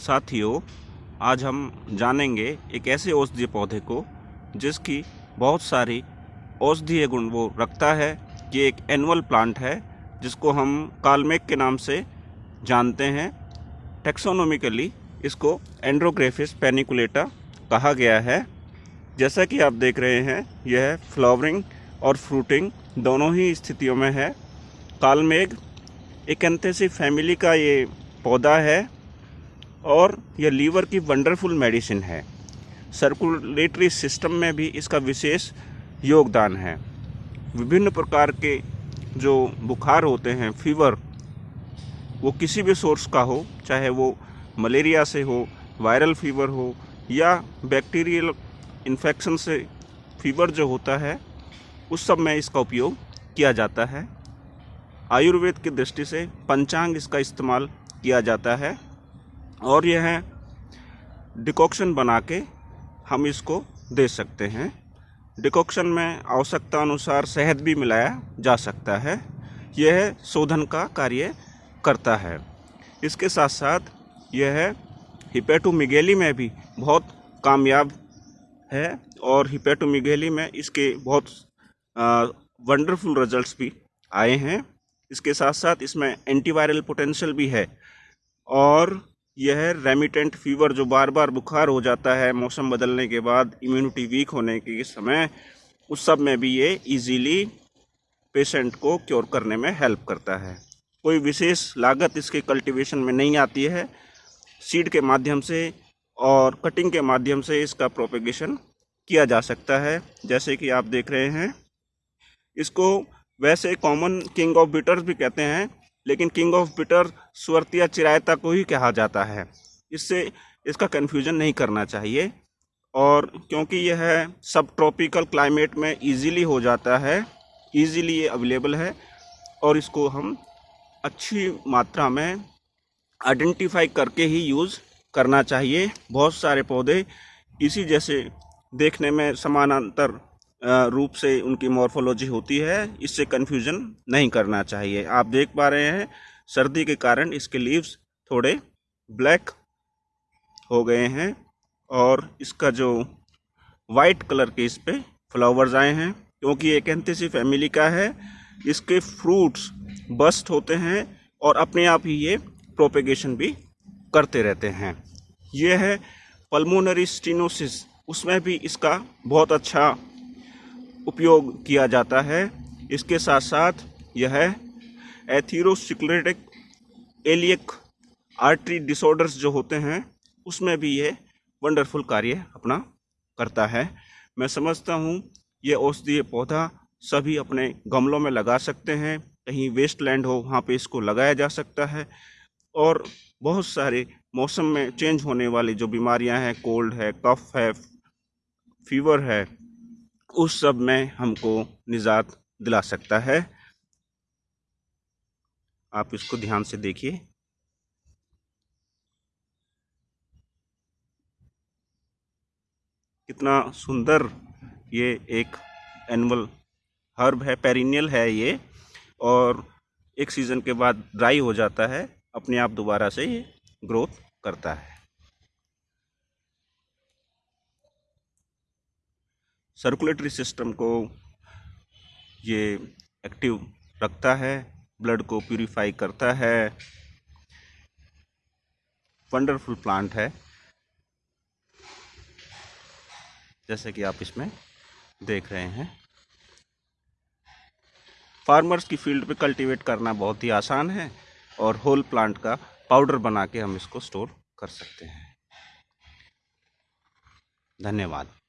साथियों, आज हम जानेंगे एक ऐसे औषधीय पौधे को जिसकी बहुत सारी औषधीय गुण वो रखता है। ये एक एनुअल प्लांट है, जिसको हम कालमेक के नाम से जानते हैं। टेक्सोनोमिकली इसको एंड्रोग्रेफिस पेनिकुलेटा कहा गया है। जैसा कि आप देख रहे हैं, यह फ्लावरिंग और फ्रूटिंग दोनों ही स्थितियों में है। कालमेघ एकेंथेसी फैमिली का ये पौधा है। और यह लीवर की वंडरफुल मेडिसिन है। सर्कुलेटरी सिस्टम में भी इसका विशेष योगदान है। विभिन्न प्रकार के जो बुखार होते हैं, फीवर, वो किसी भी सोर्स का हो, चाहे वो मलेरिया से हो, वायरल फीवर हो, या बैक्टीरियल इन्फेक्शन से फीवर जो होता है, उस सब में इसका उपयोग किया जाता है। आयुर्वेद की दृष्टि से पंचांग इसका इस्तेमाल किया जाता है। और यह डिकॉक्शन बना के हम इसको दे सकते हैं। डिकॉक्शन में आवश्यकता अनुसार शहद भी मिलाया जा सकता है। यह शोधन का कार्य करता है। इसके साथ साथ यह हिपेटोमिगेली में भी बहुत कामयाब है और हिपेटोमिगेली में इसके बहुत वंडरफुल रिजल्ट्स भी आए हैं। इसके साथ साथ इसमें एंटीवायरल पोटेंशियल भी है और यह रेमिटेंट फीवर जो बार बार बुखार हो जाता है, मौसम बदलने के बाद इम्यूनिटी वीक होने के समय, उस सब में भी ये इजीली पेशेंट को क्योर करने में हेल्प करता है। कोई विशेष लागत इसके कल्टीवेशन में नहीं आती है। सीड के माध्यम से और कटिंग के माध्यम से इसका प्रोपेगेशन किया जा सकता है। जैसे कि आप देख रहे हैं, इसको वैसे कॉमन किंग ऑफ़ बिटर्स भी कहते हैं। लेकिन किंग ऑफ़ बिटर स्वर्तिया चिरायता को ही कहा जाता है। इससे इसका कन्फ्यूज़न नहीं करना चाहिए और क्योंकि यह सब ट्रॉपिकल क्लाइमेट में इजीली हो जाता है इजीली ये अवेलेबल है और इसको हम अच्छी मात्रा में आइडेंटिफाई करके ही यूज़ करना चाहिए। बहुत सारे पौधे इसी जैसे देखने में समानांतर रूप से उनकी मॉर्फोलॉजी होती है, इससे कन्फ्यूज़न नहीं करना चाहिए। आप देख पा रहे हैं, सर्दी के कारण इसके लीव्स थोड़े ब्लैक हो गए हैं और इसका जो वाइट कलर के इस पर फ्लावर्स आए हैं, क्योंकि एक एंथेसी फैमिली का है। इसके फ्रूट्स बस्ट होते हैं और अपने आप ही ये प्रोपेगेशन भी करते रहते हैं। ये है पल्मोनरी स्टीनोसिस उसमें भी इसका बहुत अच्छा उपयोग किया जाता है। इसके साथ साथ यह एथीरोसिक्लेटिक एलियक आर्टरी डिसऑर्डर्स जो होते हैं, उसमें भी ये वंडरफुल कार्य अपना करता है। मैं समझता हूँ, ये औषधीय पौधा सभी अपने गमलों में लगा सकते हैं, कहीं वेस्ट लैंड हो, वहाँ पे इसको लगाया जा सकता है। और बहुत सारे मौसम में चेंज होने वाली जो बीमारियाँ हैं, कोल्ड है, कफ है, फीवर है उस सब में हमको निजात दिला सकता है। आप इसको ध्यान से देखिए। कितना सुंदर ये एक एनुअल हर्ब है, पेरिनियल है ये, और एक सीज़न के बाद ड्राई हो जाता है, अपने आप दोबारा से ये ग्रोथ करता है। सर्कुलेटरी सिस्टम को ये एक्टिव रखता है ब्लड को प्यूरिफाई करता है। वंडरफुल प्लांट है। जैसे कि आप इसमें देख रहे हैं। फार्मर्स की फ़ील्ड पे कल्टीवेट करना बहुत ही आसान है और होल प्लांट का पाउडर बना के हम इसको स्टोर कर सकते हैं। धन्यवाद।